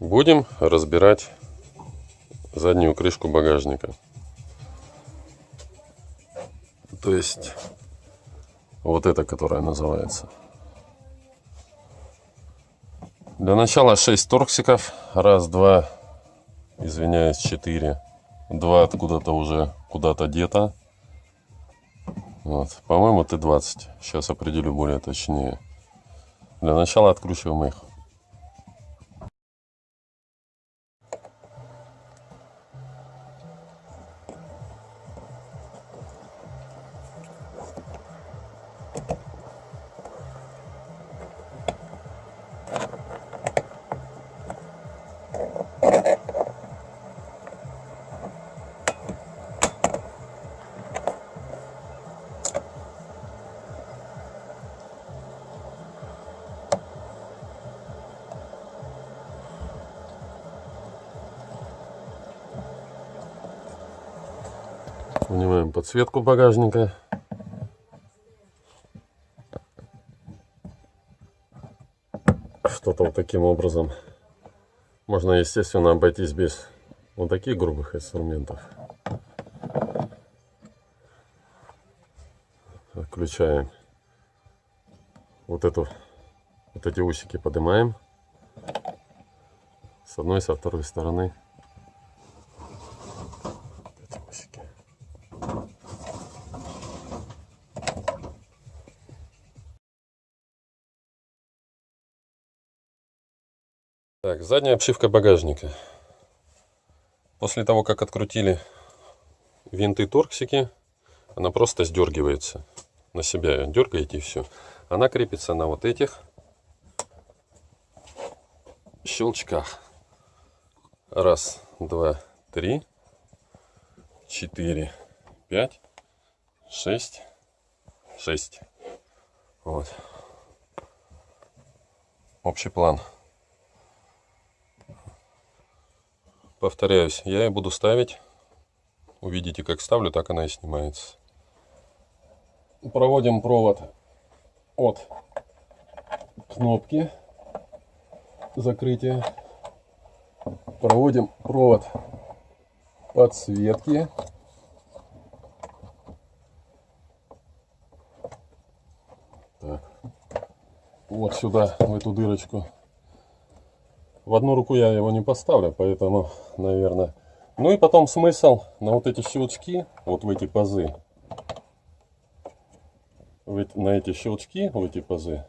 Будем разбирать заднюю крышку багажника. То есть вот эта, которая называется. Для начала 6 торксиков. Раз, два, извиняюсь, 4. Два откуда-то уже куда-то где-то. Вот. По-моему, Т-20. Сейчас определю более точнее. Для начала откручиваем их. Снимаем подсветку багажника. Что-то вот таким образом. Можно, естественно, обойтись без вот таких грубых инструментов. Включаем вот эту, вот эти усики поднимаем с одной, со второй стороны. Так, задняя обшивка багажника. После того, как открутили винты торксики, она просто сдергивается. На себя дергаете и все. Она крепится на вот этих щелчках. Раз, два, три, четыре, пять, шесть, шесть. Вот. Общий план. Повторяюсь, я ее буду ставить. Увидите, как ставлю, так она и снимается. Проводим провод от кнопки закрытия. Проводим провод подсветки. Так. Вот сюда, в эту дырочку в одну руку я его не поставлю, поэтому, наверное... Ну и потом смысл на вот эти щелчки, вот в эти пазы, на эти щелчки, в эти пазы,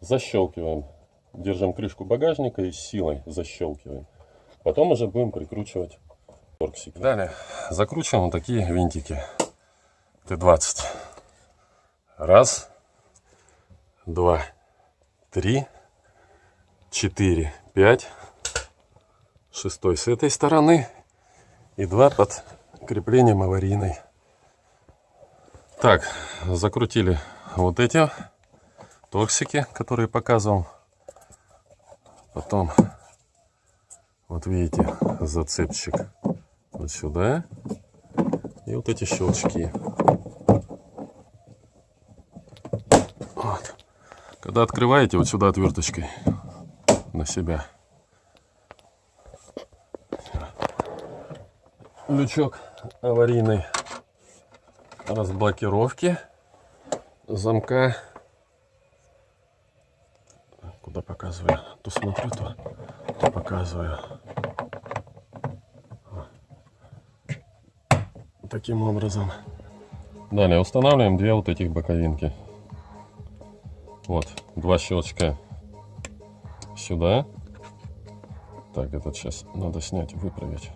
защелкиваем. Держим крышку багажника и силой защелкиваем. Потом уже будем прикручивать торксик. Далее закручиваем вот такие винтики Т-20. Раз, два, три, четыре, 5 шестой с этой стороны. И два под креплением аварийной. Так закрутили вот эти торксики которые показывал. Потом вот видите зацепчик вот сюда. И вот эти щелчки. Вот. когда открываете вот сюда отверточкой на себя. Лючок аварийной разблокировки замка. Куда показываю? То смотрю, то, то показываю. Таким образом. Далее устанавливаем две вот этих боковинки. Вот, два щелчка сюда. Так, этот сейчас надо снять выправить.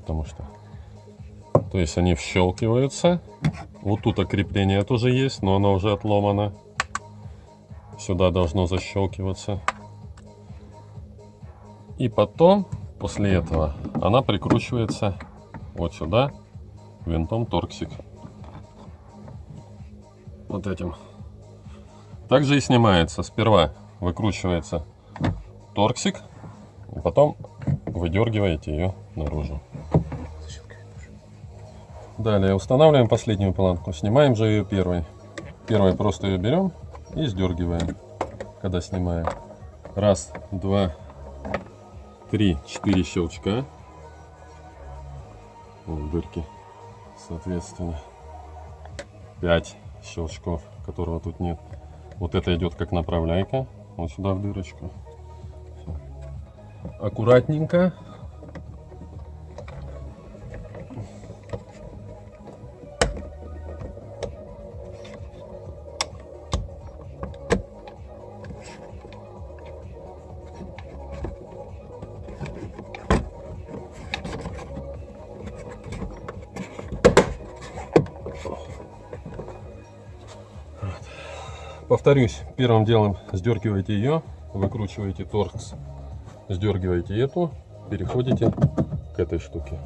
Потому что... То есть они вщелкиваются. Вот тут окрепление тоже есть, но оно уже отломано. Сюда должно защелкиваться. И потом, после этого, она прикручивается вот сюда винтом торксик. Вот этим. Также и снимается. Сперва выкручивается торксик, и потом выдергиваете ее наружу. Далее устанавливаем последнюю планку. Снимаем же ее первой. Первой просто ее берем и сдергиваем, когда снимаем. Раз, два, 3-4 щелчка. Вот дырки, соответственно. 5 щелчков, которого тут нет. Вот это идет как направляйка. Вот сюда в дырочку. Аккуратненько. Повторюсь, первым делом сдергиваете ее, выкручиваете торкс, сдергиваете эту, переходите к этой штуке.